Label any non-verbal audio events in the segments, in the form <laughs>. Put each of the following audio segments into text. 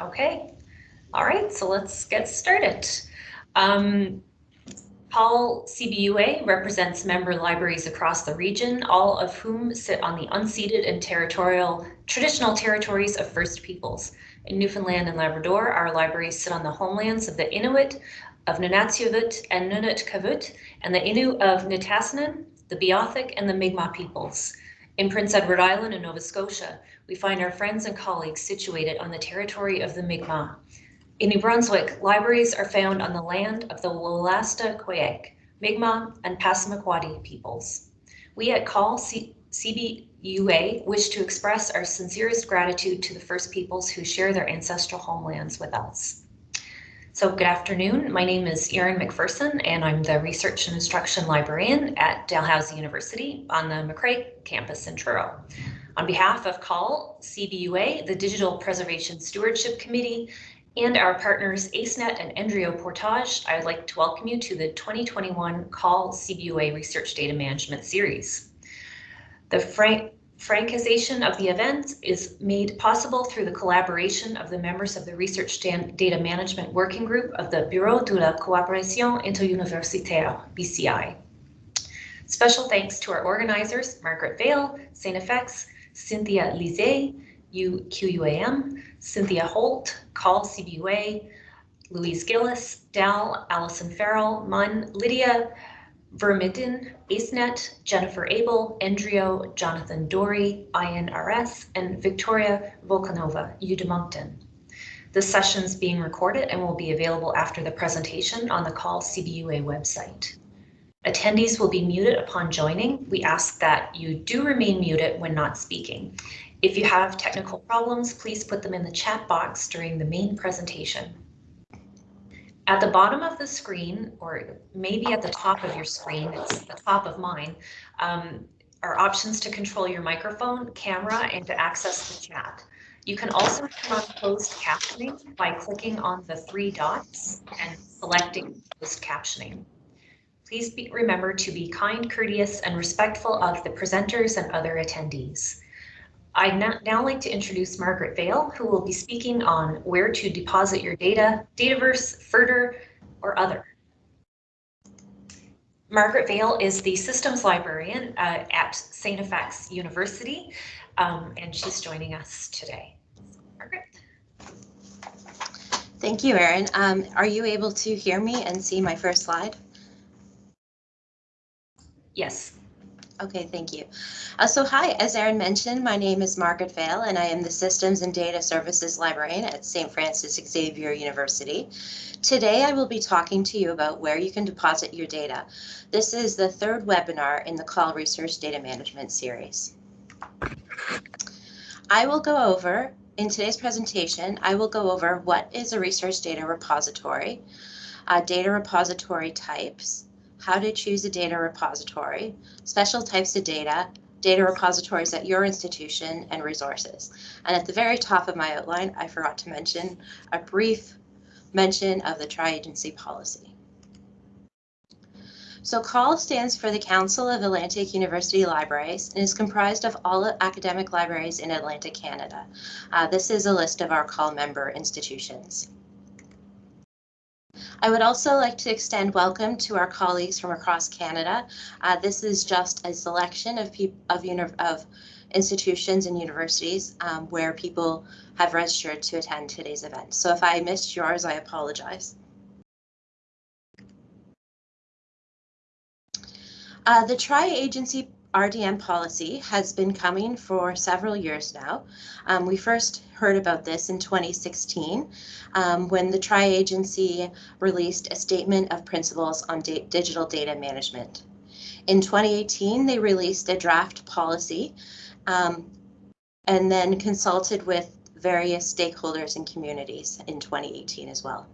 Okay, all right, so let's get started. Um, CAUL CBUA represents member libraries across the region, all of whom sit on the unceded and territorial traditional territories of First Peoples. In Newfoundland and Labrador, our libraries sit on the homelands of the Inuit, of Nunatsiavut and Nunavut and the Innu of Nitassinan, the Beothuk, and the Mi'kmaq peoples. In Prince Edward Island and Nova Scotia, we find our friends and colleagues situated on the territory of the Mi'kmaq. In New Brunswick, libraries are found on the land of the Wolastoqiyik, Mi'kmaq, and Passamaquoddy peoples. We at CAUL C CBUA wish to express our sincerest gratitude to the First Peoples who share their ancestral homelands with us. So good afternoon. My name is Erin McPherson, and I'm the Research and Instruction Librarian at Dalhousie University on the Macrae campus in Truro. On behalf of CAUL, CBUA, the Digital Preservation Stewardship Committee, and our partners AceNet and NDRIO Portage, I would like to welcome you to the 2021 CAUL CBUA Research Data Management Series. The frank francization of the event is made possible through the collaboration of the members of the Research Data Management Working Group of the Bureau de la Coopération Interuniversitaire, BCI. Special thanks to our organizers, Margaret Vale, StFX, Cynthia Lizet, UQAM, Cynthia Holt, CAUL CBUA, Louise Gillis, Dal, Allison Farrell, MUN, Lydia Vermitten, AceNet, Jennifer Abel, NDRIO, Jonathan Dory, INRS, and Victoria Volkanova, UW This session is being recorded and will be available after the presentation on the CAUL CBUA website. Attendees will be muted upon joining. We ask that you do remain muted when not speaking. If you have technical problems, please put them in the chat box during the main presentation. At the bottom of the screen, or maybe at the top of your screen, it's the top of mine, um, are options to control your microphone, camera, and to access the chat. You can also turn on closed captioning by clicking on the three dots and selecting closed captioning. Please be, remember to be kind, courteous, and respectful of the presenters and other attendees. I'd now like to introduce Margaret Vale, who will be speaking on where to deposit your data, Dataverse, FRDR, or other. Margaret Vale is the systems librarian uh, at StFX University, um, and she's joining us today. Margaret. Thank you, Erin. Um, are you able to hear me and see my first slide? Yes. Okay, thank you. Uh, so hi, as Erin mentioned, my name is Margaret Vale and I am the Systems and Data Services Librarian at St. Francis Xavier University. Today I will be talking to you about where you can deposit your data. This is the third webinar in the CAUL Research Data Management series. I will go over, in today's presentation, I will go over what is a research data repository, uh, data repository types, how to choose a data repository, special types of data, data repositories at your institution, and resources. And at the very top of my outline, I forgot to mention a brief mention of the tri-agency policy. So CAUL stands for the Council of Atlantic University Libraries and is comprised of all academic libraries in Atlantic Canada. Uh, this is a list of our CAUL member institutions. I would also like to extend welcome to our colleagues from across Canada. Uh, this is just a selection of, of, of institutions and universities um, where people have registered to attend today's event. So if I missed yours, I apologize. Uh, the tri-agency RDM policy has been coming for several years now. Um, we first heard about this in 2016 um, when the Tri-Agency released a statement of principles on da digital data management. In 2018, they released a draft policy um, and then consulted with various stakeholders and communities in 2018 as well.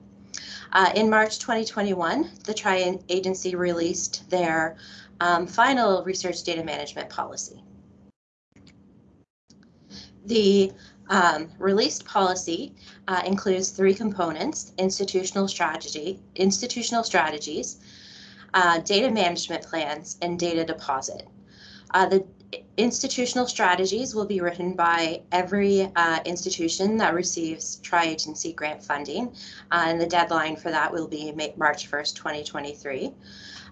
Uh, in March 2021, the Tri-Agency released their um, final research data management policy. The um, released policy uh, includes three components, institutional strategy, institutional strategies, uh, data management plans, and data deposit. Uh, the institutional strategies will be written by every uh, institution that receives tri-agency grant funding, uh, and the deadline for that will be March 1st, 2023.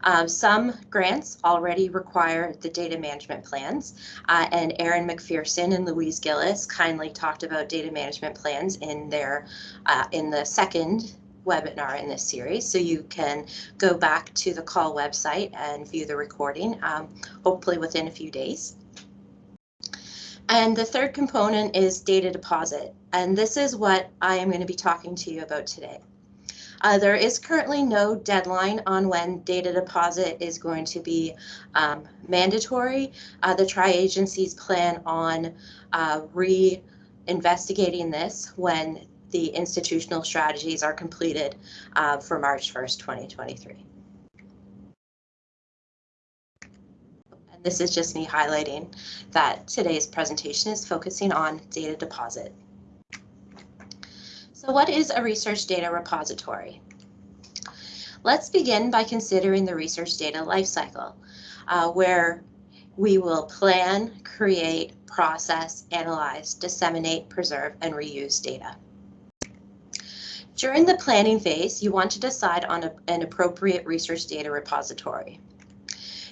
Um, some grants already require the data management plans, uh, and Erin McPherson and Louise Gillis kindly talked about data management plans in their uh, in the second webinar in this series. So you can go back to the CAUL website and view the recording, um, hopefully within a few days. And the third component is data deposit. And this is what I am going to be talking to you about today. Uh, there is currently no deadline on when data deposit is going to be um, mandatory. Uh, the tri-agencies plan on uh, re-investigating this when the institutional strategies are completed uh, for March 1st, 2023. This is just me highlighting that today's presentation is focusing on data deposit. So what is a research data repository? Let's begin by considering the research data lifecycle, uh, where we will plan, create, process, analyze, disseminate, preserve, and reuse data. During the planning phase, you want to decide on a, an appropriate research data repository.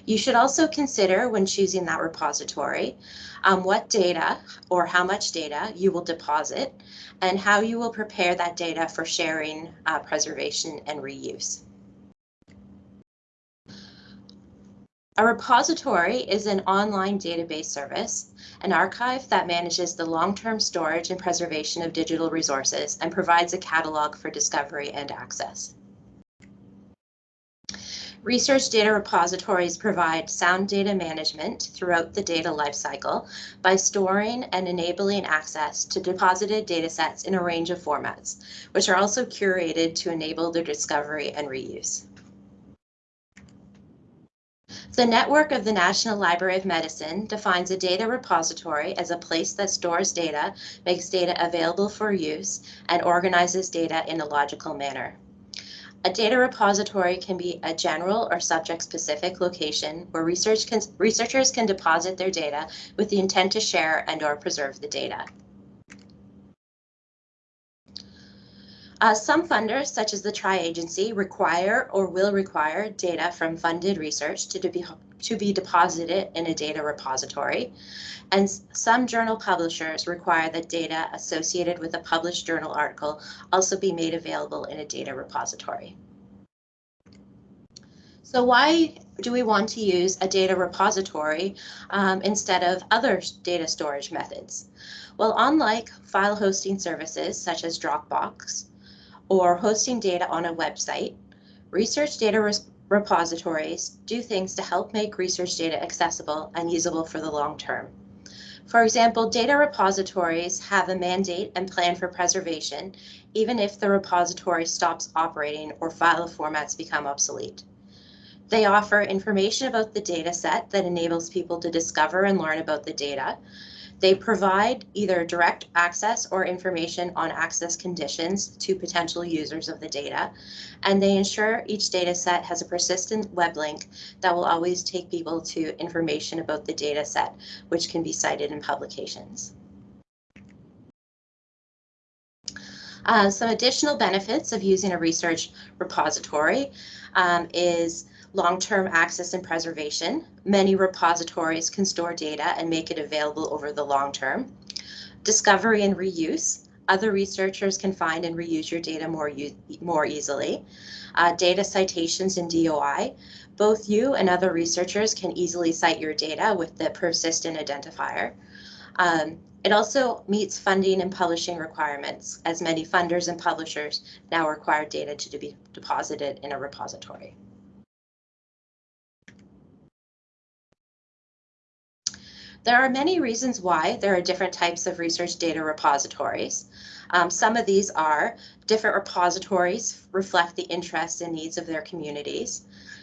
You should also consider when choosing that repository um, what data or how much data you will deposit and how you will prepare that data for sharing, uh, preservation, and reuse. A repository is an online database service, an archive that manages the long-term storage and preservation of digital resources and provides a catalog for discovery and access. Research data repositories provide sound data management throughout the data lifecycle by storing and enabling access to deposited datasets in a range of formats, which are also curated to enable their discovery and reuse. The network of the National Library of Medicine defines a data repository as a place that stores data, makes data available for use, and organizes data in a logical manner. A data repository can be a general or subject-specific location where research can, researchers can deposit their data with the intent to share and or preserve the data. Uh, some funders, such as the Tri-Agency, require or will require data from funded research to, be, to be deposited in a data repository. And some journal publishers require that data associated with a published journal article also be made available in a data repository. So why do we want to use a data repository um, instead of other data storage methods? Well, unlike file hosting services such as Dropbox, or hosting data on a website, research data repositories do things to help make research data accessible and usable for the long term. For example, data repositories have a mandate and plan for preservation, even if the repository stops operating or file formats become obsolete. They offer information about the data set that enables people to discover and learn about the data, they provide either direct access or information on access conditions to potential users of the data, and they ensure each data set has a persistent web link that will always take people to information about the data set, which can be cited in publications. Uh, some additional benefits of using a research repository um, is long-term access and preservation. Many repositories can store data and make it available over the long term. Discovery and reuse. Other researchers can find and reuse your data more, more easily. Uh, data citations and DOI. Both you and other researchers can easily cite your data with the persistent identifier. Um, it also meets funding and publishing requirements, as many funders and publishers now require data to be deposited in a repository. There are many reasons why there are different types of research data repositories. Um, some of these are different repositories reflect the interests and needs of their communities.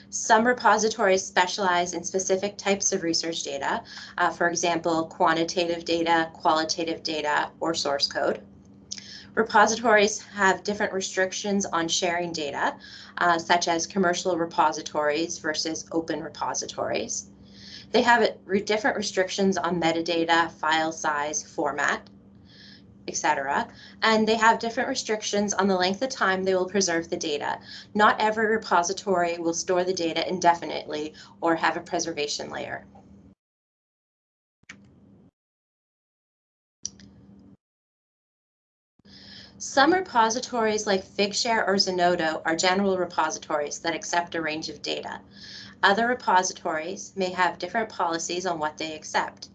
Some repositories specialize in specific types of research data, uh, for example, quantitative data, qualitative data, or source code. Repositories have different restrictions on sharing data, uh, such as commercial repositories versus open repositories. They have different restrictions on metadata, file size, format, etc. And they have different restrictions on the length of time they will preserve the data. Not every repository will store the data indefinitely or have a preservation layer. Some repositories like Figshare or Zenodo are general repositories that accept a range of data. Other repositories may have different policies on what they accept.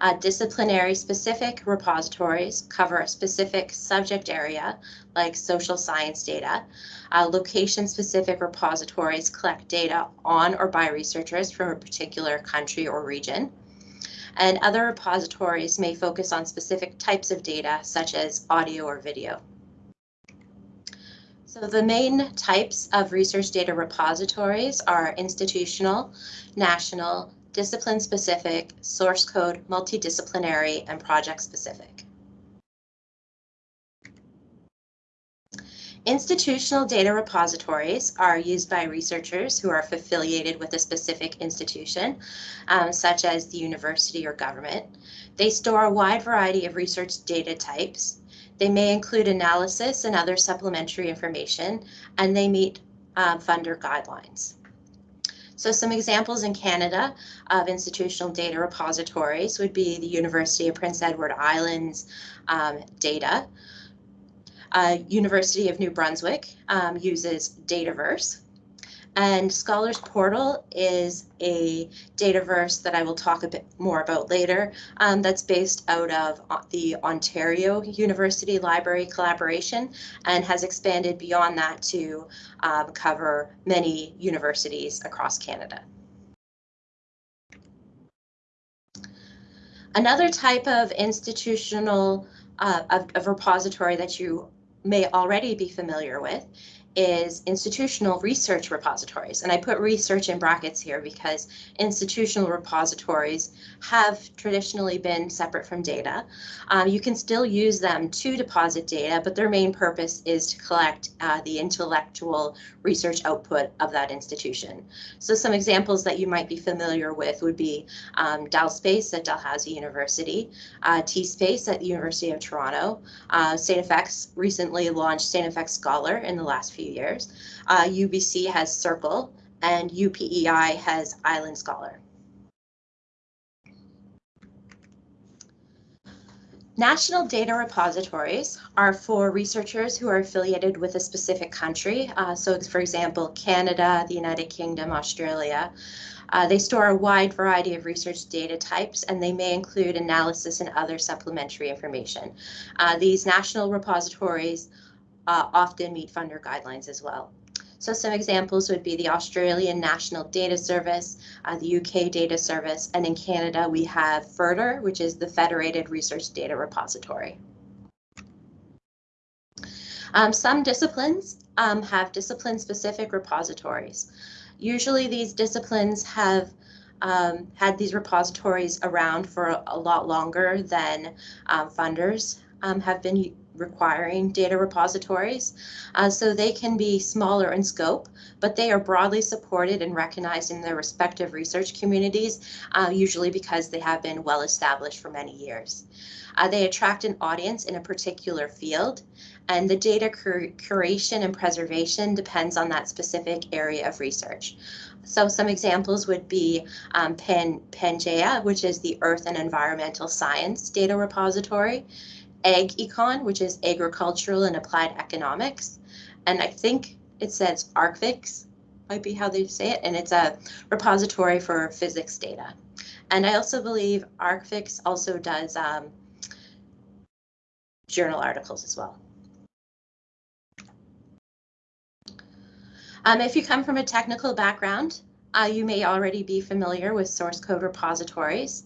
Uh, disciplinary specific repositories cover a specific subject area, like social science data. Uh, location specific repositories collect data on or by researchers from a particular country or region and other repositories may focus on specific types of data, such as audio or video. So the main types of research data repositories are institutional, national, discipline-specific, source code, multidisciplinary, and project-specific. Institutional data repositories are used by researchers who are affiliated with a specific institution, um, such as the university or government. They store a wide variety of research data types. They may include analysis and other supplementary information, and they meet um, funder guidelines. So some examples in Canada of institutional data repositories would be the University of Prince Edward Islands um, data, uh, University of New Brunswick um, uses Dataverse. And Scholars Portal is a Dataverse that I will talk a bit more about later um, that's based out of the Ontario University Library Collaboration and has expanded beyond that to um, cover many universities across Canada. Another type of institutional uh, of, of repository that you may already be familiar with is institutional research repositories. And I put research in brackets here because institutional repositories have traditionally been separate from data. Um, you can still use them to deposit data, but their main purpose is to collect uh, the intellectual research output of that institution. So some examples that you might be familiar with would be um, DalSpace at Dalhousie University, uh, TSpace at the University of Toronto, uh, StFX recently launched StFX Scholar in the last few years. Uh, UBC has Circle and UPEI has Island Scholar. National data repositories are for researchers who are affiliated with a specific country. Uh, so, for example, Canada, the United Kingdom, Australia. Uh, they store a wide variety of research data types, and they may include analysis and other supplementary information. Uh, these national repositories uh, often meet funder guidelines as well. So some examples would be the Australian National Data Service, uh, the UK Data Service, and in Canada we have FRDR, which is the Federated Research Data Repository. Um, some disciplines um, have discipline-specific repositories. Usually these disciplines have um, had these repositories around for a, a lot longer than um, funders um, have been requiring data repositories. Uh, so they can be smaller in scope, but they are broadly supported and recognized in their respective research communities, uh, usually because they have been well established for many years. Uh, they attract an audience in a particular field, and the data cur curation and preservation depends on that specific area of research. So some examples would be um, Pan PANGAEA, which is the Earth and Environmental Science Data Repository, AgEcon, which is agricultural and applied economics. And I think it says ArcFix, might be how they say it, and it's a repository for physics data. And I also believe ArcFix also does um, journal articles as well. Um, if you come from a technical background, uh, you may already be familiar with source code repositories.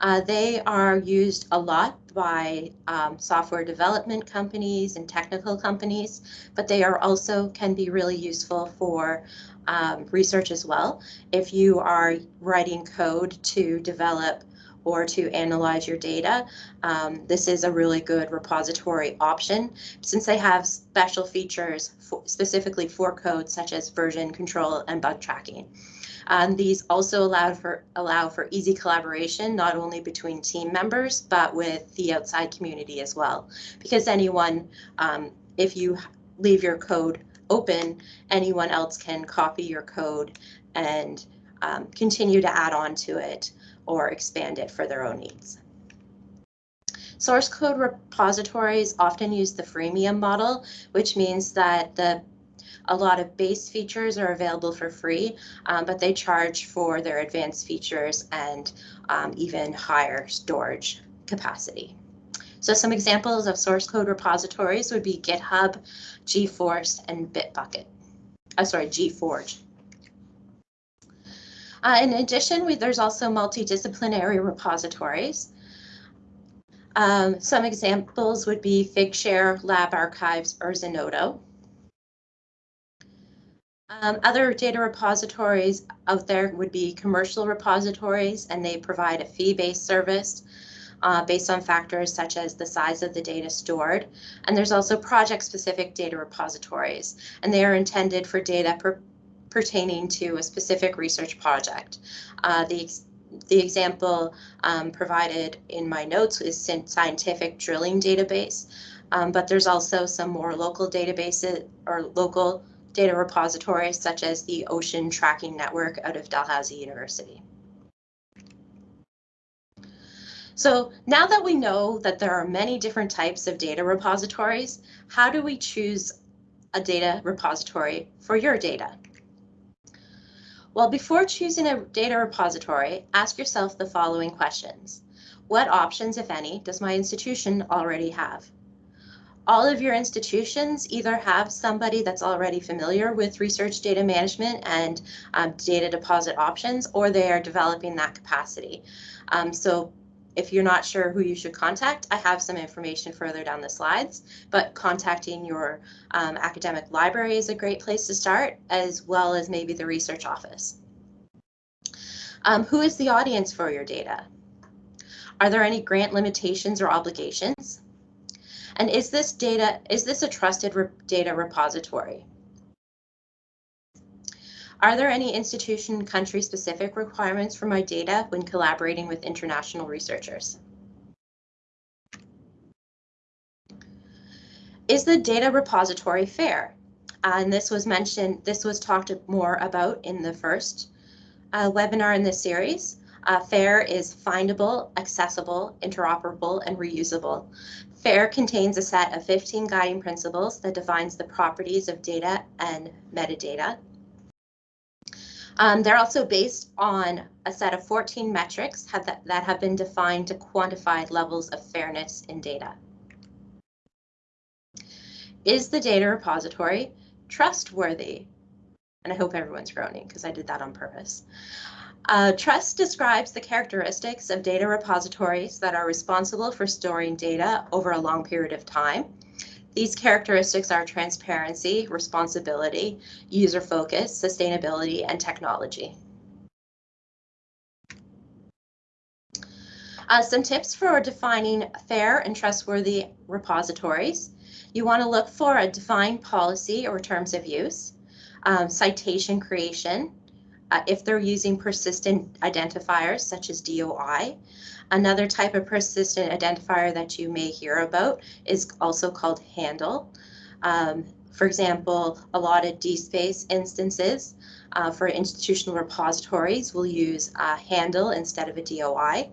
Uh, they are used a lot by um, software development companies and technical companies, but they are also can be really useful for um, research as well. If you are writing code to develop or to analyze your data, um, this is a really good repository option since they have special features for, specifically for code such as version control and bug tracking. Um, these also allow for allow for easy collaboration, not only between team members, but with the outside community as well. Because anyone, um, if you leave your code open, anyone else can copy your code and um, continue to add on to it or expand it for their own needs. Source code repositories often use the freemium model, which means that the a lot of base features are available for free, um, but they charge for their advanced features and um, even higher storage capacity. So some examples of source code repositories would be GitHub, GForce, and Bitbucket. Oh, sorry, GForge. Uh, in addition, we, there's also multidisciplinary repositories. Um, some examples would be Figshare, LabArchives, or Zenodo. Um, other data repositories out there would be commercial repositories, and they provide a fee-based service uh, based on factors such as the size of the data stored. And there's also project-specific data repositories, and they are intended for data per pertaining to a specific research project. Uh, the the example um, provided in my notes is scientific drilling database, um, but there's also some more local databases or local data repositories such as the Ocean Tracking Network out of Dalhousie University. So now that we know that there are many different types of data repositories, how do we choose a data repository for your data? Well, before choosing a data repository, ask yourself the following questions. What options, if any, does my institution already have? All of your institutions either have somebody that's already familiar with research data management and um, data deposit options, or they are developing that capacity. Um, so if you're not sure who you should contact, I have some information further down the slides, but contacting your um, academic library is a great place to start, as well as maybe the research office. Um, who is the audience for your data? Are there any grant limitations or obligations? And is this data, is this a trusted re data repository? Are there any institution country specific requirements for my data when collaborating with international researchers? Is the data repository fair? Uh, and this was mentioned, this was talked more about in the first uh, webinar in this series. Uh, FAIR is findable, accessible, interoperable, and reusable. FAIR contains a set of 15 guiding principles that defines the properties of data and metadata. Um, they're also based on a set of 14 metrics have that, that have been defined to quantify levels of fairness in data. Is the data repository trustworthy? And I hope everyone's groaning because I did that on purpose. Uh, trust describes the characteristics of data repositories that are responsible for storing data over a long period of time. These characteristics are transparency, responsibility, user focus, sustainability, and technology. Uh, some tips for defining fair and trustworthy repositories. You want to look for a defined policy or terms of use, um, citation creation, uh, if they're using persistent identifiers such as DOI. Another type of persistent identifier that you may hear about is also called handle. Um, for example, a lot of DSpace instances uh, for institutional repositories will use a handle instead of a DOI.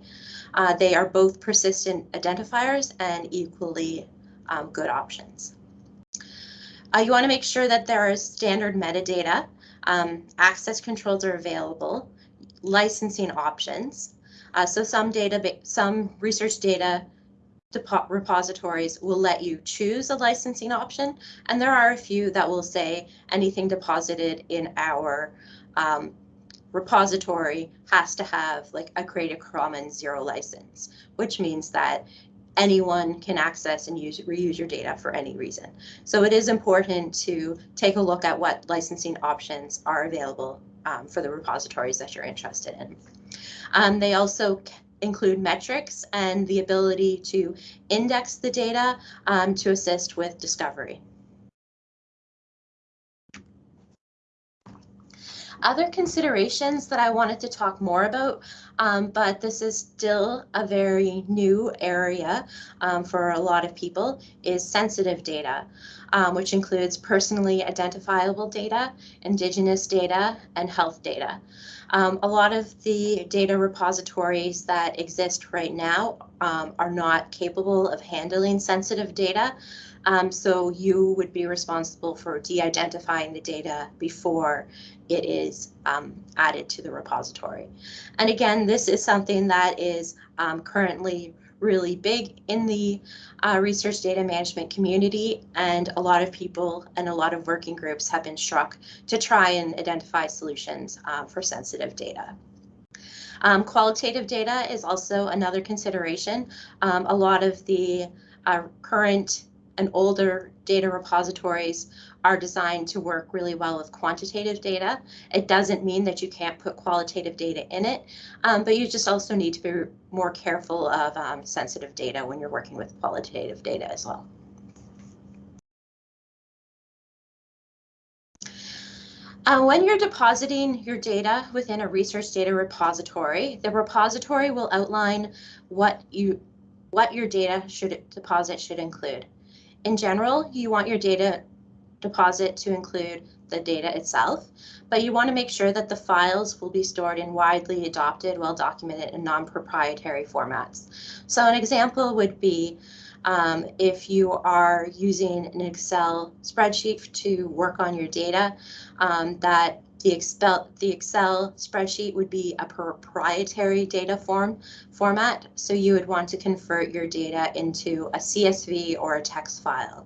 Uh, they are both persistent identifiers and equally um, good options. Uh, you want to make sure that there is standard metadata um, access controls are available, licensing options. Uh, so some data, some research data repositories will let you choose a licensing option, and there are a few that will say anything deposited in our um, repository has to have like a Creative Commons zero license, which means that anyone can access and use reuse your data for any reason. So it is important to take a look at what licensing options are available um, for the repositories that you're interested in. Um, they also include metrics and the ability to index the data um, to assist with discovery. Other considerations that I wanted to talk more about, um, but this is still a very new area um, for a lot of people, is sensitive data, um, which includes personally identifiable data, Indigenous data, and health data. Um, a lot of the data repositories that exist right now um, are not capable of handling sensitive data. Um, so you would be responsible for de-identifying the data before it is um, added to the repository. And again, this is something that is um, currently really big in the uh, research data management community and a lot of people and a lot of working groups have been struck to try and identify solutions uh, for sensitive data. Um, qualitative data is also another consideration. Um, a lot of the uh, current and older data repositories are designed to work really well with quantitative data. It doesn't mean that you can't put qualitative data in it, um, but you just also need to be more careful of um, sensitive data when you're working with qualitative data as well. Uh, when you're depositing your data within a research data repository, the repository will outline what you what your data should deposit should include. In general, you want your data deposit to include the data itself, but you want to make sure that the files will be stored in widely adopted, well-documented, and non-proprietary formats. So an example would be um, if you are using an Excel spreadsheet to work on your data, um, that the Excel, the Excel spreadsheet would be a proprietary data form format, so you would want to convert your data into a CSV or a text file.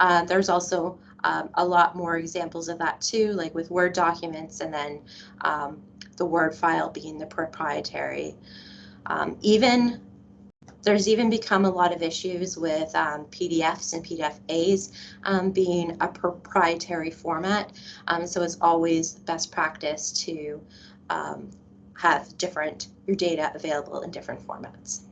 Uh, there's also um, a lot more examples of that too, like with Word documents and then um, the Word file being the proprietary. Um, even there's even become a lot of issues with um, PDFs and PDFAs um, being a proprietary format. Um, so it's always best practice to have different your data available in different formats.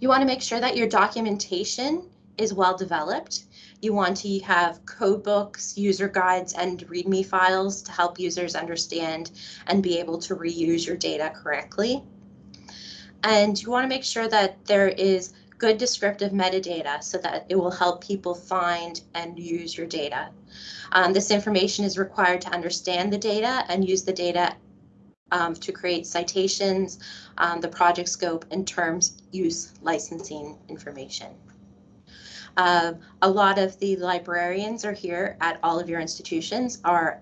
You want to make sure that your documentation is well developed. You want to have code books, user guides, and README files to help users understand and be able to reuse your data correctly. And you want to make sure that there is good descriptive metadata so that it will help people find and use your data. Um, this information is required to understand the data and use the data um, to create citations, um, the project scope, and terms use licensing information. Uh, a lot of the librarians are here at all of your institutions are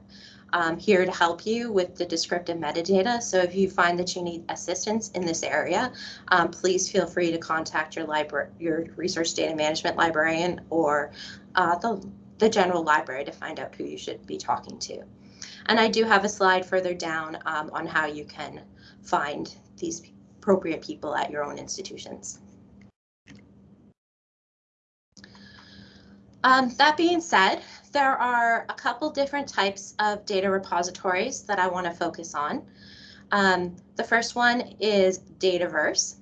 um, here to help you with the descriptive metadata. So if you find that you need assistance in this area, um, please feel free to contact your library, your research data management librarian or uh, the, the general library to find out who you should be talking to. And I do have a slide further down um, on how you can find these appropriate people at your own institutions. Um, that being said, there are a couple different types of data repositories that I want to focus on. Um, the first one is Dataverse.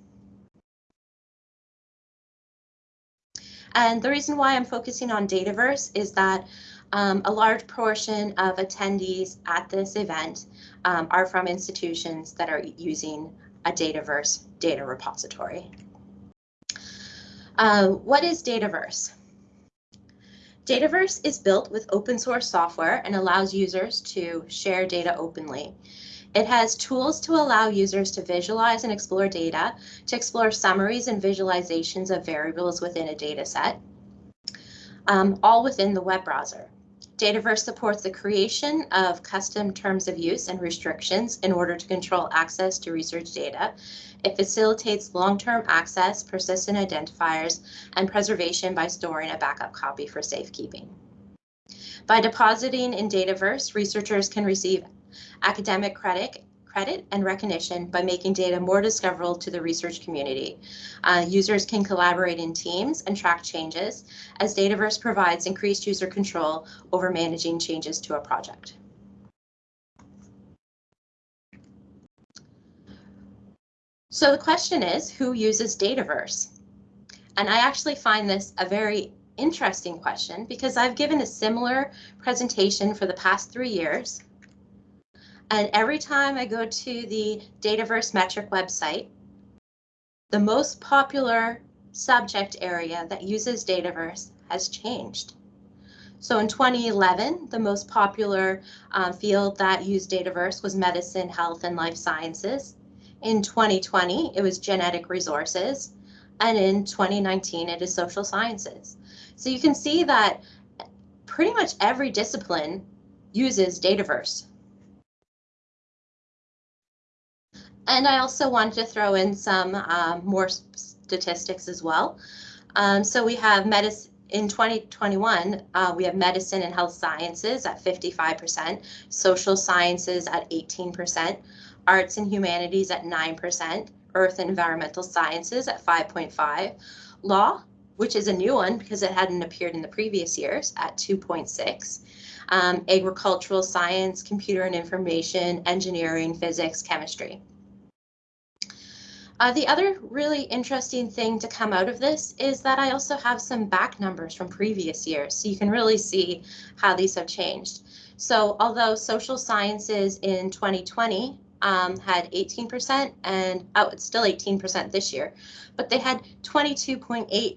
And the reason why I'm focusing on Dataverse is that um, a large portion of attendees at this event um, are from institutions that are using a Dataverse data repository. Uh, what is Dataverse? Dataverse is built with open source software and allows users to share data openly. It has tools to allow users to visualize and explore data, to explore summaries and visualizations of variables within a data set, um, all within the web browser. Dataverse supports the creation of custom terms of use and restrictions in order to control access to research data. It facilitates long-term access, persistent identifiers, and preservation by storing a backup copy for safekeeping. By depositing in Dataverse, researchers can receive academic credit credit and recognition by making data more discoverable to the research community. Uh, users can collaborate in teams and track changes as Dataverse provides increased user control over managing changes to a project. So the question is, who uses Dataverse? And I actually find this a very interesting question because I've given a similar presentation for the past three years. And every time I go to the Dataverse metric website, the most popular subject area that uses Dataverse has changed. So in 2011, the most popular uh, field that used Dataverse was medicine, health, and life sciences. In 2020, it was genetic resources. And in 2019, it is social sciences. So you can see that pretty much every discipline uses Dataverse. And I also wanted to throw in some um, more statistics as well. Um, so we have medicine in 2021, uh, we have medicine and health sciences at 55%, social sciences at 18%, arts and humanities at 9%, earth and environmental sciences at 5.5, law, which is a new one because it hadn't appeared in the previous years at 2.6, um, agricultural science, computer and information, engineering, physics, chemistry. Uh, the other really interesting thing to come out of this is that I also have some back numbers from previous years, so you can really see how these have changed. So although social sciences in 2020 um, had 18% and oh, it's still 18% this year, but they had 22.8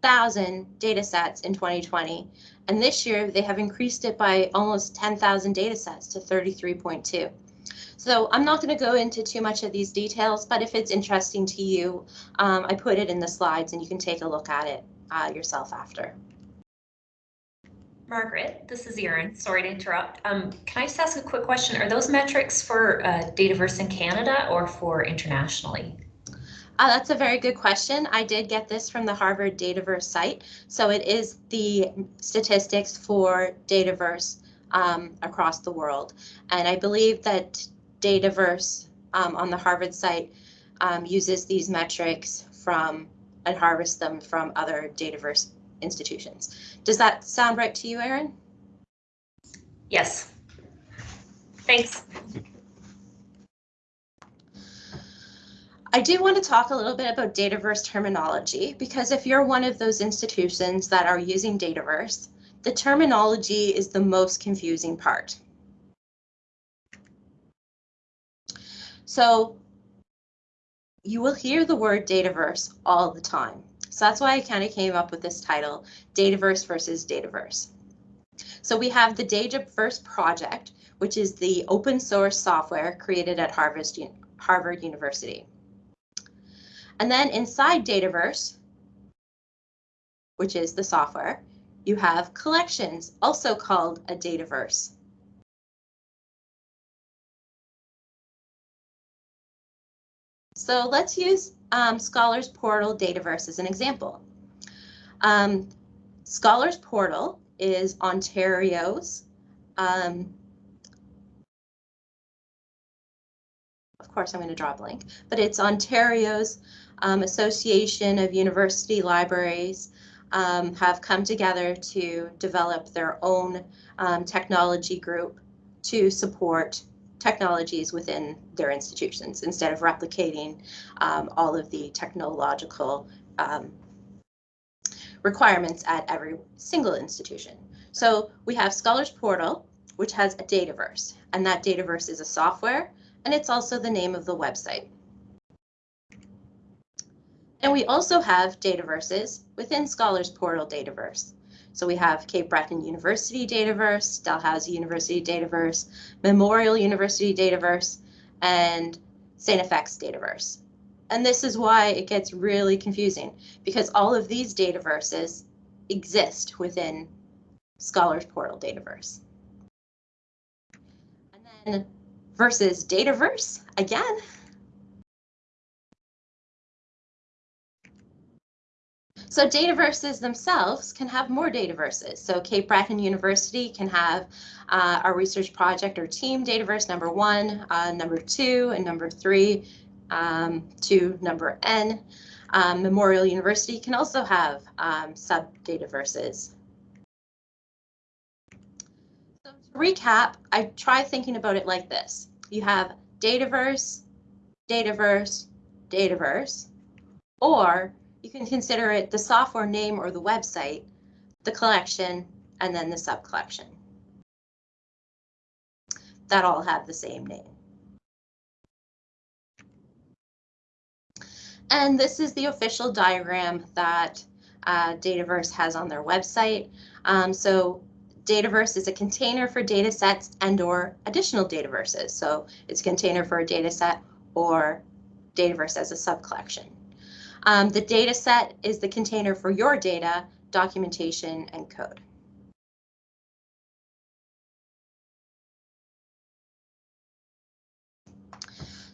thousand data sets in 2020. And this year they have increased it by almost 10,000 data sets to 33.2. So I'm not going to go into too much of these details, but if it's interesting to you, um, I put it in the slides and you can take a look at it uh, yourself after. Margaret, this is Erin. Sorry to interrupt. Um, can I just ask a quick question? Are those metrics for uh, Dataverse in Canada or for internationally? Uh, that's a very good question. I did get this from the Harvard Dataverse site. So it is the statistics for Dataverse um, across the world. And I believe that Dataverse um, on the Harvard site um, uses these metrics from and harvests them from other Dataverse institutions. Does that sound right to you, Erin? Yes. Thanks. I do want to talk a little bit about Dataverse terminology because if you're one of those institutions that are using Dataverse, the terminology is the most confusing part. So you will hear the word Dataverse all the time. So that's why I kind of came up with this title, Dataverse versus Dataverse. So we have the Dataverse project, which is the open source software created at Harvard, Harvard University. And then inside Dataverse, which is the software, you have collections, also called a Dataverse. So let's use um, Scholars Portal Dataverse as an example. Um, Scholars Portal is Ontario's um, of course I'm going to draw a blank, but it's Ontario's um, Association of University Libraries um, have come together to develop their own um, technology group to support technologies within their institutions instead of replicating um, all of the technological um, requirements at every single institution. So we have Scholars Portal, which has a Dataverse, and that Dataverse is a software, and it's also the name of the website. And we also have Dataverses within Scholars Portal Dataverse. So we have Cape Breton University Dataverse, Dalhousie University Dataverse, Memorial University Dataverse, and St. FX Dataverse. And this is why it gets really confusing because all of these dataverses exist within Scholars Portal Dataverse. And then versus Dataverse, again, So dataverses themselves can have more dataverses. So Cape Breton University can have uh, our research project or team dataverse number one, uh, number two, and number three um, to number N. Um, Memorial University can also have um, sub-dataverses. So to recap, I try thinking about it like this. You have dataverse, dataverse, dataverse, or you can consider it the software name or the website, the collection, and then the subcollection. That all have the same name. And this is the official diagram that uh, Dataverse has on their website. Um, so Dataverse is a container for data sets and or additional dataverses. So it's a container for a data set or Dataverse as a subcollection. Um, the data set is the container for your data, documentation, and code.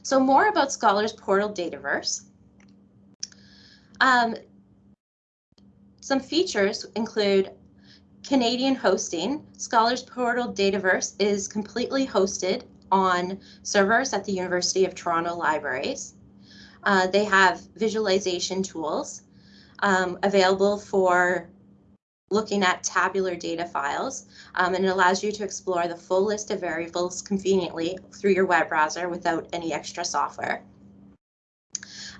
So more about Scholars Portal Dataverse. Um, some features include Canadian hosting. Scholars Portal Dataverse is completely hosted on servers at the University of Toronto Libraries. Uh, they have visualization tools um, available for looking at tabular data files, um, and it allows you to explore the full list of variables conveniently through your web browser without any extra software.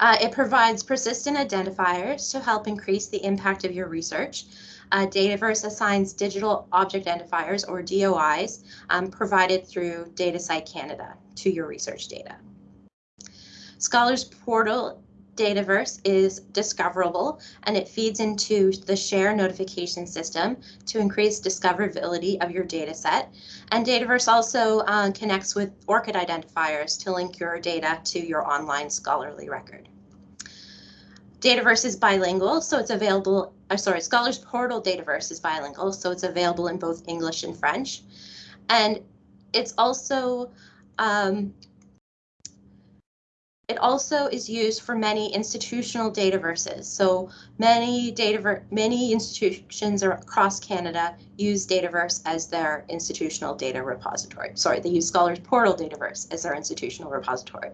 Uh, it provides persistent identifiers to help increase the impact of your research. Uh, Dataverse assigns digital object identifiers or DOIs um, provided through DataCite Canada to your research data. Scholars Portal Dataverse is discoverable and it feeds into the share notification system to increase discoverability of your data set. And Dataverse also uh, connects with ORCID identifiers to link your data to your online scholarly record. Dataverse is bilingual, so it's available, uh, sorry, Scholars Portal Dataverse is bilingual, so it's available in both English and French. And it's also um, it also is used for many institutional dataverses. So many data many institutions across Canada use Dataverse as their institutional data repository. Sorry, they use Scholars Portal Dataverse as their institutional repository.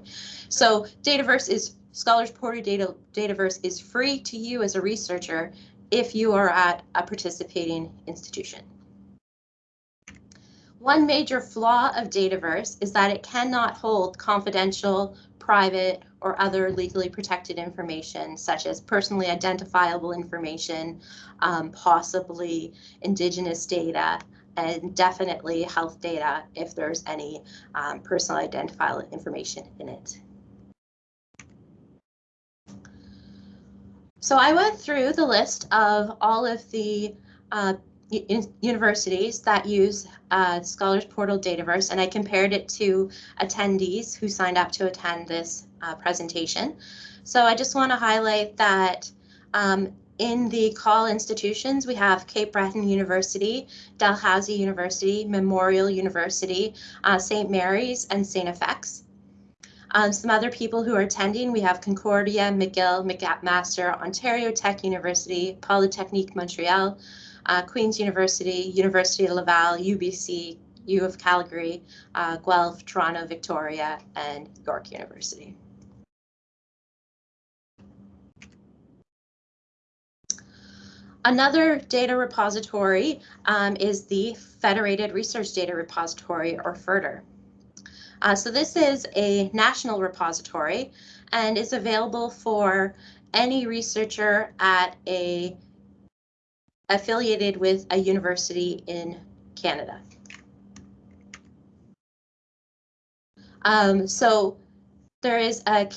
So Dataverse is Scholars Portal Data, Dataverse is free to you as a researcher if you are at a participating institution. One major flaw of Dataverse is that it cannot hold confidential private or other legally protected information, such as personally identifiable information, um, possibly indigenous data, and definitely health data if there's any um, personal identifiable information in it. So I went through the list of all of the uh, universities that use uh, Scholars Portal Dataverse, and I compared it to attendees who signed up to attend this uh, presentation. So I just want to highlight that um, in the CAUL institutions, we have Cape Breton University, Dalhousie University, Memorial University, uh, St. Mary's, and St. FX. Um, some other people who are attending, we have Concordia, McGill, McMaster, Ontario Tech University, Polytechnique Montreal, uh, Queen's University, University of Laval, UBC, U of Calgary, uh, Guelph, Toronto, Victoria, and York University. Another data repository um, is the Federated Research Data Repository, or FRDR. Uh, so this is a national repository and is available for any researcher at a affiliated with a university in Canada. Um, so there is a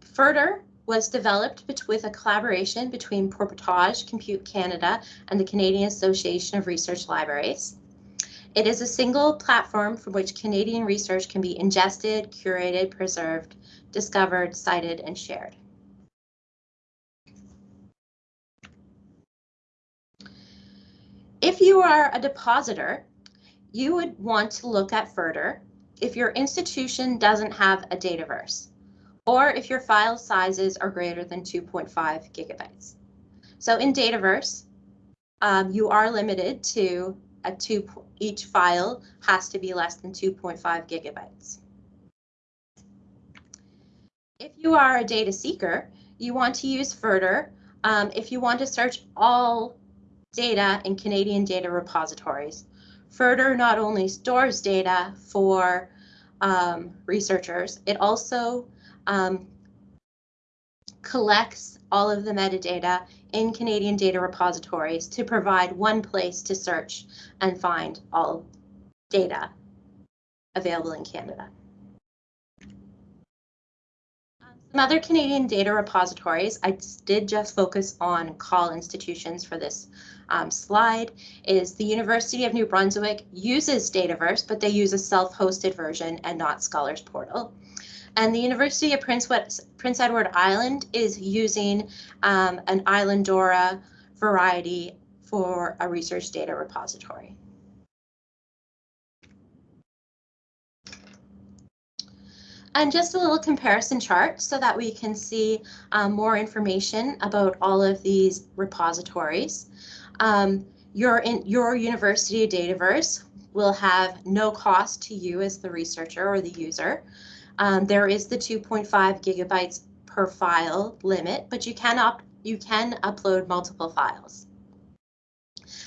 FRDR was developed with a collaboration between Portage Compute Canada and the Canadian Association of Research Libraries. It is a single platform from which Canadian research can be ingested, curated, preserved, discovered, cited, and shared. If you are a depositor, you would want to look at FRDR if your institution doesn't have a Dataverse, or if your file sizes are greater than 2.5 gigabytes. So in Dataverse, um, you are limited to a two, each file has to be less than 2.5 gigabytes. If you are a data seeker, you want to use FRDR um, if you want to search all data in Canadian data repositories. FRDR not only stores data for um, researchers, it also um, collects all of the metadata in Canadian data repositories to provide one place to search and find all data available in Canada. Some other Canadian data repositories, I did just focus on CAUL institutions for this um, slide, is the University of New Brunswick uses Dataverse, but they use a self-hosted version and not Scholars Portal. And the University of Prince, Prince Edward Island is using um, an Islandora variety for a research data repository. And just a little comparison chart so that we can see um, more information about all of these repositories. Um, your, in, your university Dataverse will have no cost to you as the researcher or the user. Um, there is the 2.5 gigabytes per file limit, but you can, you can upload multiple files.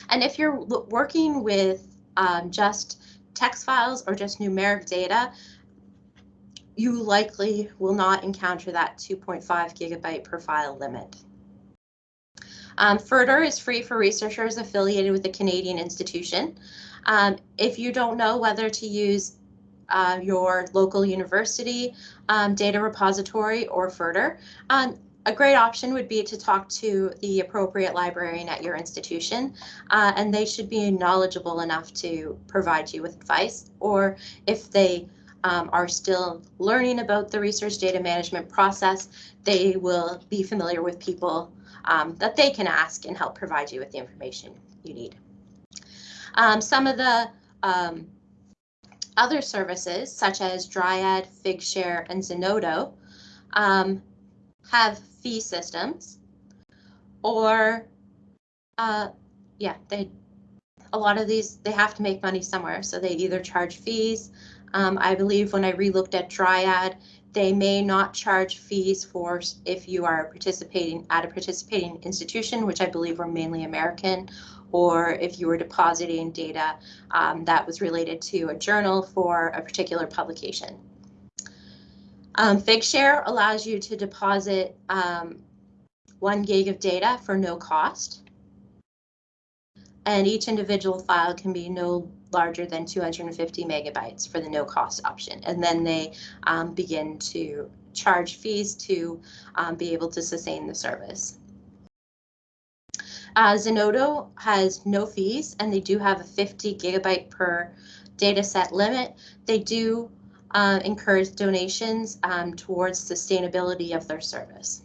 And if you're working with um, just text files or just numeric data, you likely will not encounter that 2.5 gigabyte per file limit. Um, is free for researchers affiliated with a Canadian institution. Um, if you don't know whether to use uh, your local university um, data repository or FRDR, um, a great option would be to talk to the appropriate librarian at your institution, uh, and they should be knowledgeable enough to provide you with advice, or if they um, are still learning about the research data management process, they will be familiar with people um, that they can ask and help provide you with the information you need. Um, some of the um, other services, such as Dryad, Figshare, and Zenodo, um, have fee systems, or uh, yeah, they a lot of these they have to make money somewhere, so they either charge fees um, I believe when I relooked at Dryad, they may not charge fees for if you are participating at a participating institution, which I believe were mainly American, or if you were depositing data um, that was related to a journal for a particular publication. Um, Figshare allows you to deposit um, one gig of data for no cost. And each individual file can be no larger than 250 megabytes for the no cost option. And then they um, begin to charge fees to um, be able to sustain the service. Uh, Zenodo has no fees and they do have a 50 gigabyte per data set limit. They do uh, encourage donations um, towards sustainability of their service.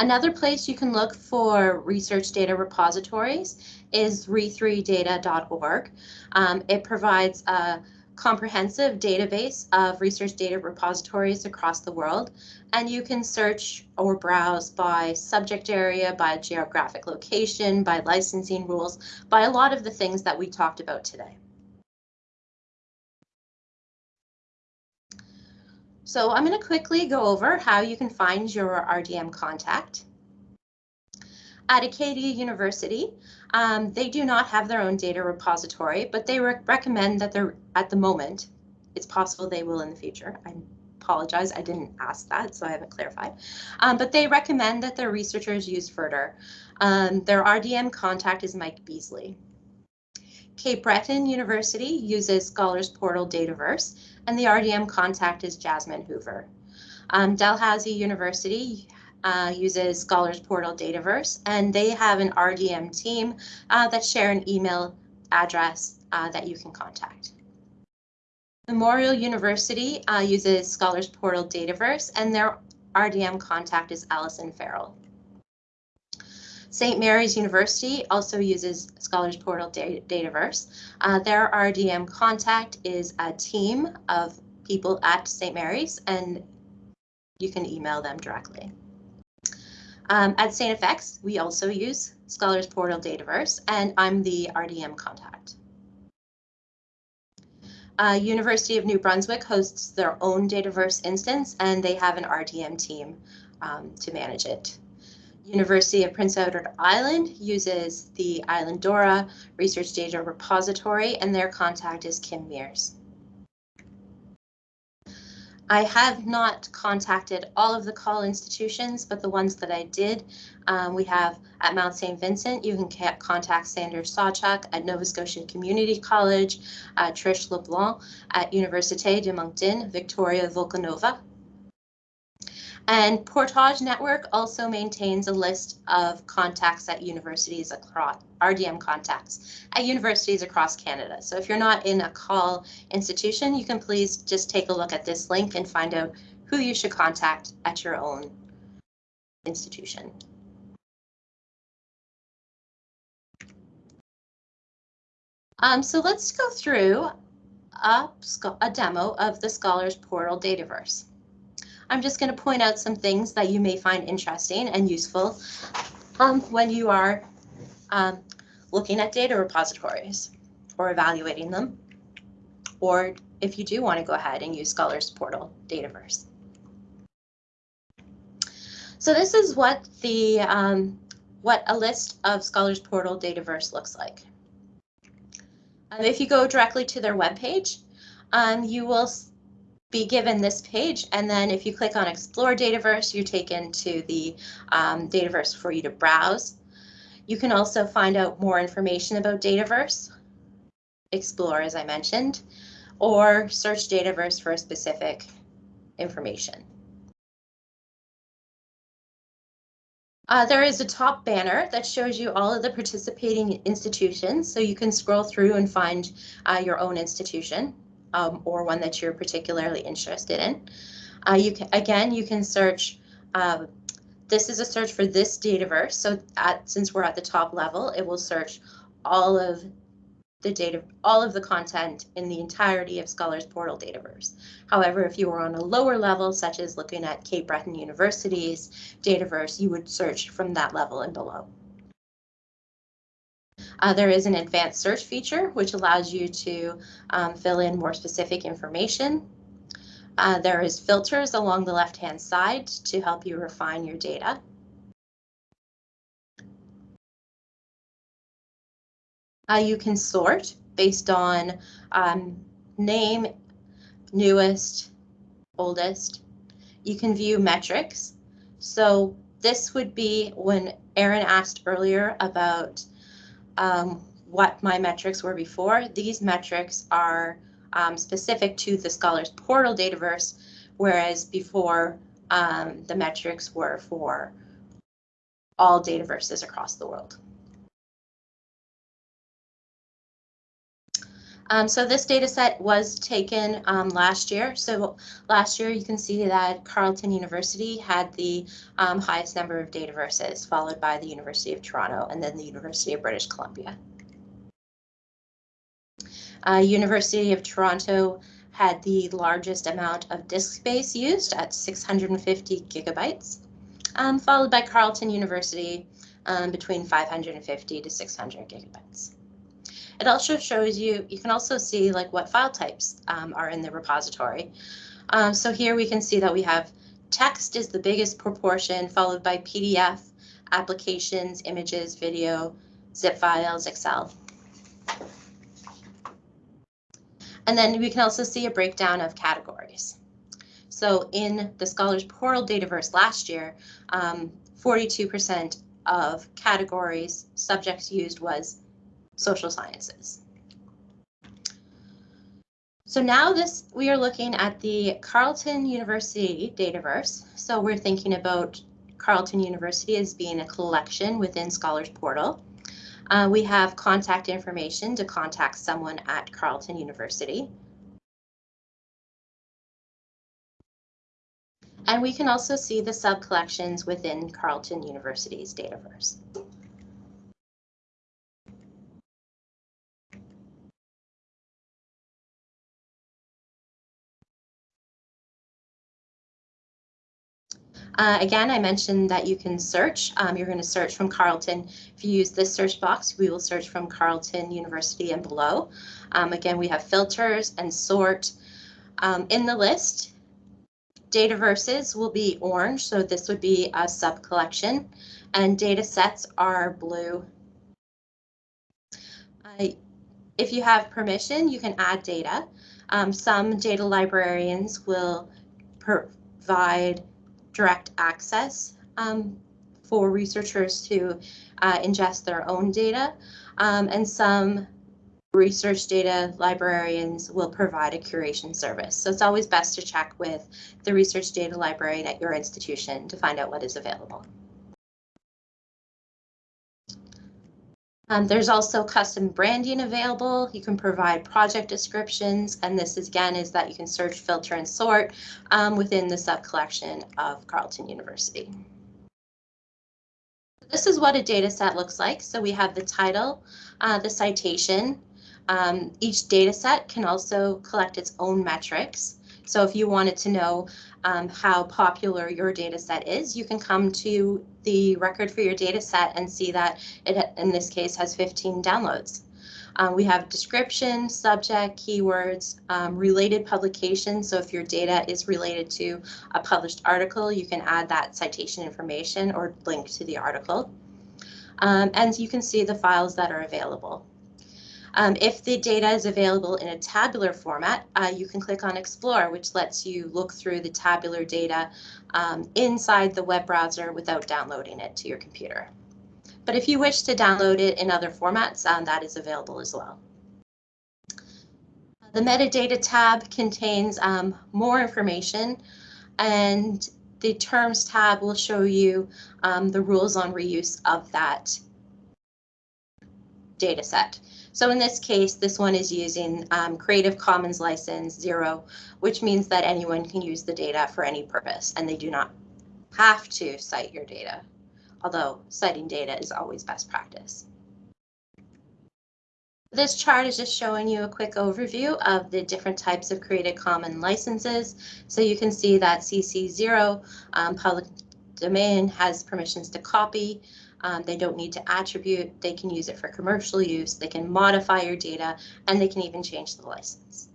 Another place you can look for research data repositories is re3data.org. Um, it provides a comprehensive database of research data repositories across the world, and you can search or browse by subject area, by geographic location, by licensing rules, by a lot of the things that we talked about today. So I'm going to quickly go over how you can find your RDM contact. At Acadia University, um, they do not have their own data repository, but they re recommend that they're at the moment. It's possible they will in the future. I apologize, I didn't ask that, so I haven't clarified. Um, but they recommend that their researchers use FRDR. Um, their RDM contact is Mike Beasley. Cape Breton University uses Scholars Portal Dataverse, and the RDM contact is Jasmine Hoover. Um, Dalhousie University uh, uses Scholars Portal Dataverse, and they have an RDM team uh, that share an email address uh, that you can contact. Memorial University uh, uses Scholars Portal Dataverse, and their RDM contact is Allison Farrell. St. Mary's University also uses Scholars Portal Dataverse. Uh, their RDM contact is a team of people at St. Mary's, and you can email them directly. Um, at St. FX, we also use Scholars Portal Dataverse, and I'm the RDM contact. Uh, University of New Brunswick hosts their own Dataverse instance, and they have an RDM team um, to manage it. University of Prince Edward Island uses the Islandora Research Data Repository, and their contact is Kim Mears. I have not contacted all of the CAUL institutions, but the ones that I did, um, we have at Mount St. Vincent, you can contact Sanders Sawchuk at Nova Scotia Community College, uh, Trish LeBlanc at Université de Moncton, Victoria Volkanova. And Portage Network also maintains a list of contacts at universities across RDM contacts at universities across Canada. So if you're not in a CAUL institution, you can please just take a look at this link and find out who you should contact at your own institution. Um, so let's go through a, a demo of the Scholars Portal Dataverse. I'm just going to point out some things that you may find interesting and useful um, when you are um, looking at data repositories or evaluating them, or if you do want to go ahead and use Scholars Portal Dataverse. So this is what the um, what a list of Scholars Portal Dataverse looks like. Um, if you go directly to their webpage, um, you will be given this page. And then if you click on Explore Dataverse, you're taken to the um, Dataverse for you to browse. You can also find out more information about Dataverse, explore as I mentioned, or search Dataverse for a specific information. Uh, there is a top banner that shows you all of the participating institutions, so you can scroll through and find uh, your own institution um, or one that you're particularly interested in. Uh, you can, again, you can search. Um, this is a search for this Dataverse. So at, since we're at the top level, it will search all of the data, all of the content in the entirety of Scholars Portal Dataverse. However, if you were on a lower level, such as looking at Cape Breton University's Dataverse, you would search from that level and below. Uh, there is an advanced search feature, which allows you to um, fill in more specific information. Uh, there is filters along the left-hand side to help you refine your data. Uh, you can sort based on um, name, newest, oldest. You can view metrics. So this would be when Aaron asked earlier about um, what my metrics were before. These metrics are um, specific to the Scholars Portal Dataverse, whereas before um, the metrics were for all dataverses across the world. Um, so this data set was taken um, last year. So last year you can see that Carleton University had the um, highest number of data verses, followed by the University of Toronto and then the University of British Columbia. Uh, University of Toronto had the largest amount of disk space used at 650 gigabytes, um, followed by Carleton University um, between 550 to 600 gigabytes. It also shows you, you can also see like what file types um, are in the repository. Um, so here we can see that we have text is the biggest proportion, followed by PDF, applications, images, video, zip files, Excel. And then we can also see a breakdown of categories. So in the Scholars Portal Dataverse last year, 42% um, of categories subjects used was social sciences. So now this we are looking at the Carleton University Dataverse. So we're thinking about Carleton University as being a collection within Scholars Portal. Uh, we have contact information to contact someone at Carleton University. And we can also see the sub-collections within Carleton University's Dataverse. Uh, again, I mentioned that you can search. Um, you're going to search from Carleton. If you use this search box, we will search from Carleton University and below. Um, again, we have filters and sort. Um, in the list, data verses will be orange, so this would be a sub collection, and data sets are blue. If you have permission, you can add data. Um, some data librarians will provide direct access um, for researchers to uh, ingest their own data, um, and some research data librarians will provide a curation service. So it's always best to check with the research data librarian at your institution to find out what is available. Um, there's also custom branding available. You can provide project descriptions, and this is, again is that you can search, filter, and sort um, within the sub-collection of Carleton University. This is what a data set looks like. So we have the title, uh, the citation. Um, each data set can also collect its own metrics. So if you wanted to know um, how popular your data set is, you can come to the record for your data set and see that it, in this case, has 15 downloads. Um, we have description, subject, keywords, um, related publications. So if your data is related to a published article, you can add that citation information or link to the article. Um, and you can see the files that are available. Um, if the data is available in a tabular format, uh, you can click on Explore, which lets you look through the tabular data um, inside the web browser without downloading it to your computer. But if you wish to download it in other formats, um, that is available as well. The metadata tab contains um, more information and the terms tab will show you um, the rules on reuse of that data set. So in this case, this one is using um, Creative Commons license zero, which means that anyone can use the data for any purpose and they do not have to cite your data, although citing data is always best practice. This chart is just showing you a quick overview of the different types of Creative Commons licenses. So you can see that CC0 um, public domain has permissions to copy, um, they don't need to attribute. They can use it for commercial use. They can modify your data and they can even change the license.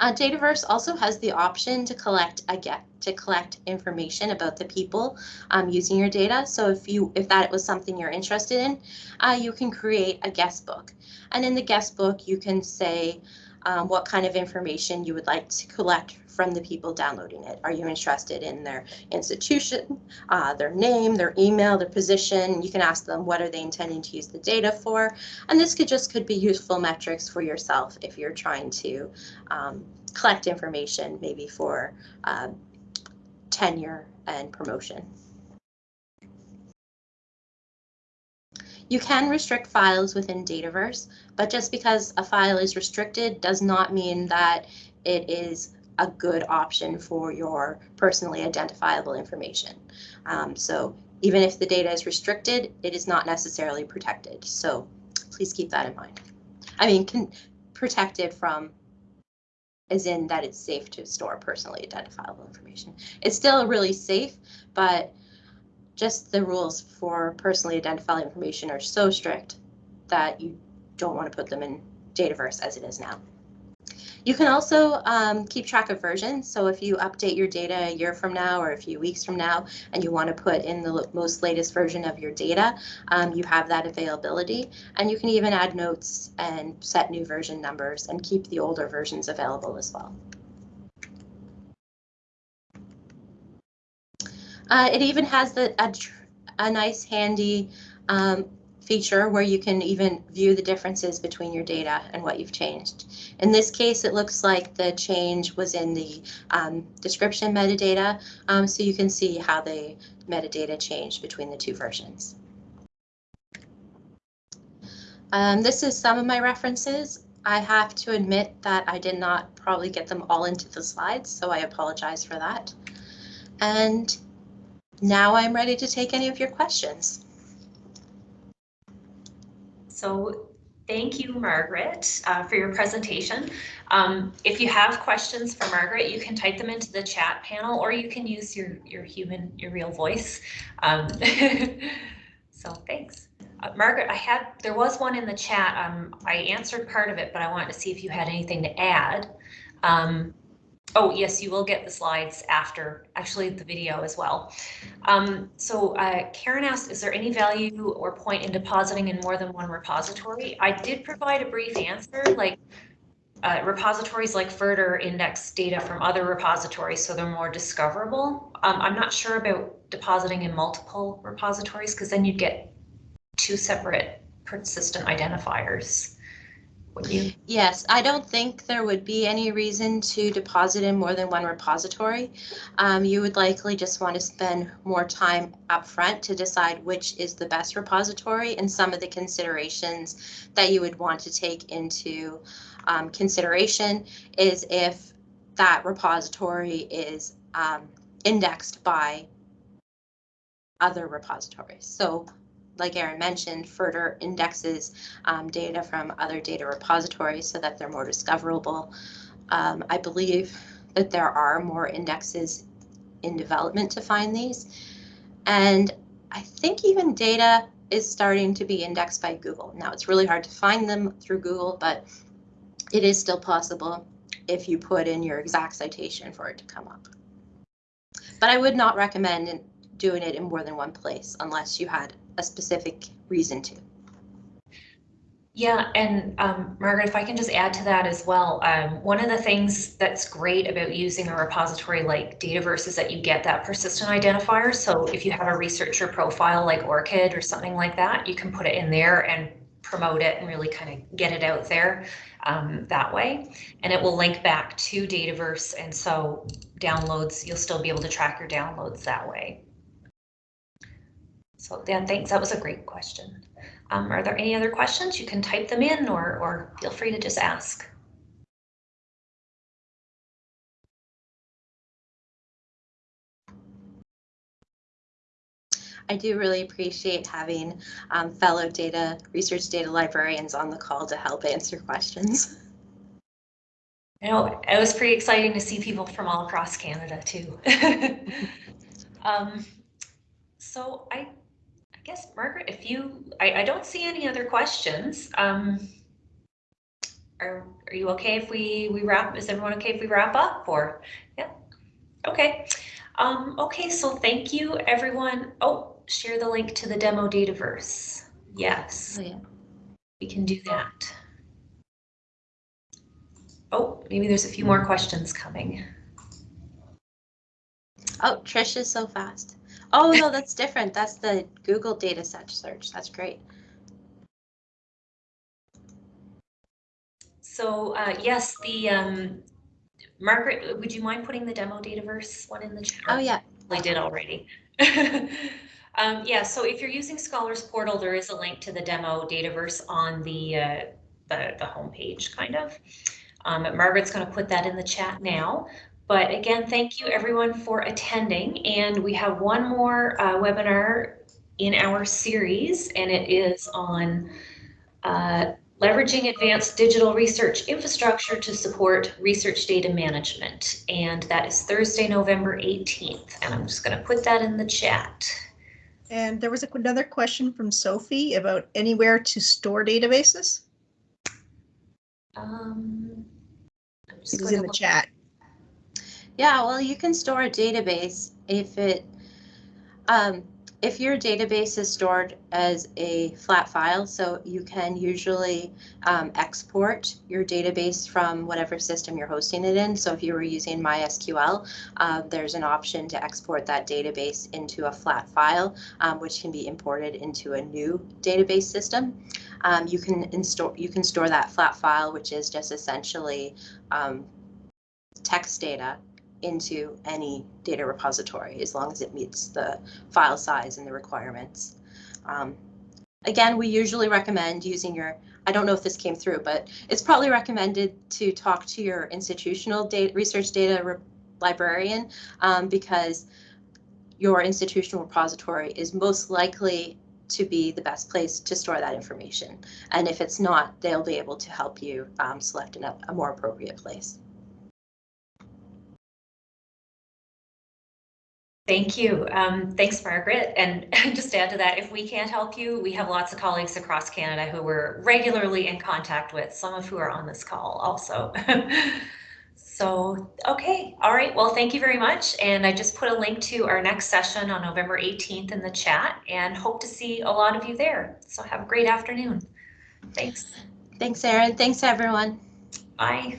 Uh, Dataverse also has the option to collect again to collect information about the people um, using your data. So if you if that was something you're interested in, uh, you can create a guest book, and in the guest book you can say um, what kind of information you would like to collect from the people downloading it. Are you interested in their institution, uh, their name, their email, their position? You can ask them what are they intending to use the data for. And this could just could be useful metrics for yourself if you're trying to um, collect information maybe for uh, tenure and promotion. You can restrict files within Dataverse, but just because a file is restricted does not mean that it is a good option for your personally identifiable information. Um, so even if the data is restricted, it is not necessarily protected. So please keep that in mind. I mean, can, protected from as in that it's safe to store personally identifiable information. It's still really safe, but just the rules for personally identifiable information are so strict that you don't want to put them in Dataverse as it is now. You can also um, keep track of versions. So if you update your data a year from now or a few weeks from now and you want to put in the most latest version of your data, um, you have that availability. And you can even add notes and set new version numbers and keep the older versions available as well. Uh, it even has the, a, a nice handy um, feature where you can even view the differences between your data and what you've changed. In this case, it looks like the change was in the um, description metadata, um, so you can see how the metadata changed between the two versions. Um, this is some of my references. I have to admit that I did not probably get them all into the slides, so I apologize for that. And now I'm ready to take any of your questions. So thank you, Margaret, uh, for your presentation. Um, if you have questions for Margaret, you can type them into the chat panel or you can use your, your human, your real voice. Um, <laughs> so thanks. Uh, Margaret, I had, there was one in the chat. Um, I answered part of it, but I wanted to see if you had anything to add. Um, Oh, yes, you will get the slides after, actually the video as well. Um, so uh, Karen asked, is there any value or point in depositing in more than one repository? I did provide a brief answer, like uh, repositories like FRDR index data from other repositories so they're more discoverable. Um, I'm not sure about depositing in multiple repositories because then you'd get two separate persistent identifiers. You? Yes, I don't think there would be any reason to deposit in more than one repository. Um, you would likely just want to spend more time upfront to decide which is the best repository and some of the considerations that you would want to take into um, consideration is if that repository is um, indexed by other repositories. So like Aaron mentioned, FRDR indexes um, data from other data repositories so that they're more discoverable. Um, I believe that there are more indexes in development to find these. And I think even data is starting to be indexed by Google. Now it's really hard to find them through Google, but it is still possible if you put in your exact citation for it to come up. But I would not recommend doing it in more than one place unless you had a specific reason to. Yeah, and um, Margaret, if I can just add to that as well, um, one of the things that's great about using a repository like Dataverse is that you get that persistent identifier. So if you have a researcher profile like ORCID or something like that, you can put it in there and promote it and really kind of get it out there um, that way. And it will link back to Dataverse. And so downloads, you'll still be able to track your downloads that way. So Dan, thanks. That was a great question. Um, are there any other questions? You can type them in or, or feel free to just ask. I do really appreciate having um, fellow data research data librarians on the call to help answer questions. <laughs> You know, it was pretty exciting to see people from all across Canada too. <laughs> um, so I guess, Margaret, if you, I, I don't see any other questions. Um, are, are you okay if we, we wrap, is everyone okay if we wrap up or, yeah, okay. Um, okay, so thank you everyone. Oh, share the link to the demo Dataverse. Yes, Oh, yeah. we can do that. Oh, maybe there's a few more questions coming. Oh, Trish is so fast. Oh, no, that's different. That's the Google data set search. That's great. So uh, yes, the um, Margaret, would you mind putting the demo Dataverse one in the chat? Oh, yeah. I did already. <laughs> um, yeah, so if you're using Scholars Portal, there is a link to the demo Dataverse on the uh, the, the homepage, kind of. Um, Margaret's going to put that in the chat now. But again, thank you everyone for attending. And we have one more uh, webinar in our series, and it is on uh, leveraging advanced digital research infrastructure to support research data management. And that is Thursday, November 18th. And I'm just going to put that in the chat. And there was another question from Sophie about anywhere to store databases. Um, It was in the chat. Yeah, well, you can store a database if it, um, if your database is stored as a flat file, so you can usually um, export your database from whatever system you're hosting it in. So if you were using MySQL, uh, there's an option to export that database into a flat file, um, which can be imported into a new database system. Um, you can install, you can store that flat file, which is just essentially um, text data into any data repository as long as it meets the file size and the requirements. Um, again, we usually recommend using your, I don't know if this came through, but it's probably recommended to talk to your institutional data, research data librarian um, because your institutional repository is most likely to be the best place to store that information. And if it's not, they'll be able to help you um, select a more appropriate place. Thank you. Um, thanks, Margaret. And <laughs> just to add to that, if we can't help you, we have lots of colleagues across Canada who we're regularly in contact with, some of who are on this call also. <laughs> so, okay. All right. Well, thank you very much. And I just put a link to our next session on November 18th in the chat and hope to see a lot of you there. So have a great afternoon. Thanks. Thanks, Erin. Thanks, everyone. Bye.